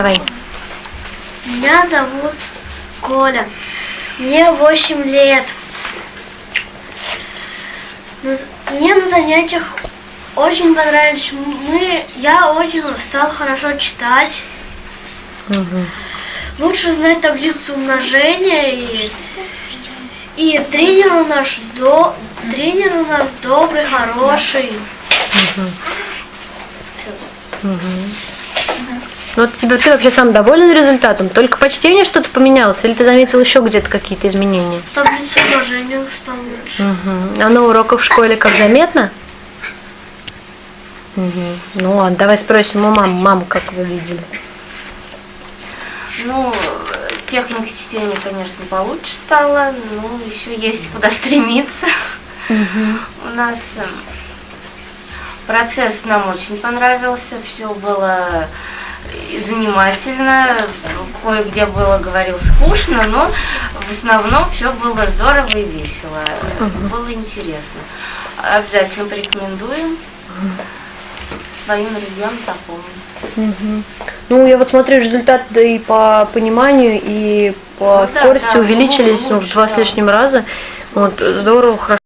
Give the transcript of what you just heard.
Давай. Меня зовут Коля. Мне 8 лет. Мне на занятиях очень понравились. Мы, я очень стал хорошо читать. Мгм. Лучше знать таблицу умножения и, и тренер у нас до тренер у нас добрый, хороший. Мгм. Мгм. Ну, вот тебе ты вообще сам доволен результатом? Только по чтению что-то поменялось, или ты заметил еще где-то какие-то изменения? Таблицу умножения стал лучше. Мгм. А на уроках в школе как заметно? Мгм. Ну ладно, давай спросим у мамы. Маму как вы видели? Ну, техника чтения, конечно, получше стала, но еще есть куда стремиться. У нас эм, процесс нам очень понравился, все было занимательно, кое-где было, говорил, скучно, но в основном все было здорово и весело, Мгм. было интересно. Обязательно порекомендуем своим друзьям запомнить. Мгм. Ну, я вот смотрю, результаты и по пониманию, и по Ну да, скорости да, увеличились ну, в лучше, два с да. лишним раза. Вот, здорово, хорошо.